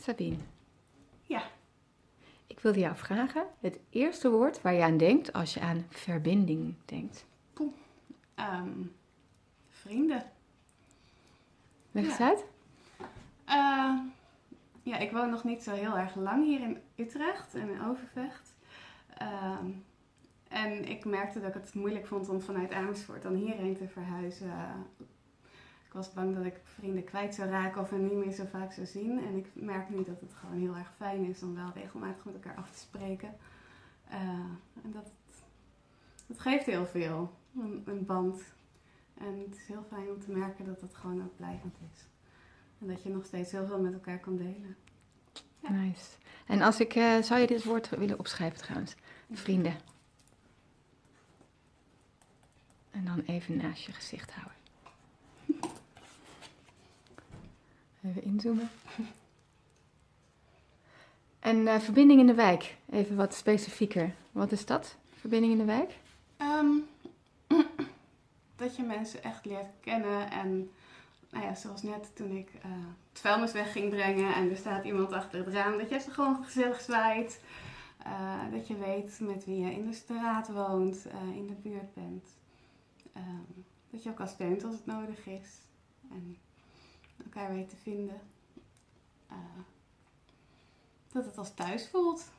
Sabine, Ja. ik wilde jou vragen het eerste woord waar je aan denkt als je aan verbinding denkt. Ehm, vrienden. Leg Ja. eens uit. Eh, ja, ik woon nog niet zo heel erg lang hier in Utrecht en in Overvecht. Ehm, en ik merkte dat ik het moeilijk vond om vanuit Amersfoort dan hierheen te verhuizen. Ik was bang dat ik vrienden kwijt zou raken of hen niet meer zo vaak zou zien. En ik merk nu dat het gewoon heel erg fijn is om wel regelmatig met elkaar af te spreken. Eh, en dat, dat geeft heel veel, een, band. En het is heel fijn om te merken dat het gewoon ook blijvend is. En dat je nog steeds heel veel met elkaar kan delen. Nice. En als ik, eh, zou je dit woord willen opschrijven trouwens? Vrienden. En dan even naast je gezicht houden. Inzoomen. En eh, verbinding in de wijk. Even wat specifieker. Wat is dat? Verbinding in de wijk? Ehm, dat je mensen echt leert kennen en nou ja, zoals net toen ik eh, het vuilnis weg ging brengen en er staat iemand achter het raam, dat je ze gewoon gezellig zwaait. Eh, dat je weet met wie je in de straat woont, in de buurt bent. Ehm, dat je elkaar steunt als het nodig is. En elkaar weet te vinden. Eh, dat het als thuis voelt.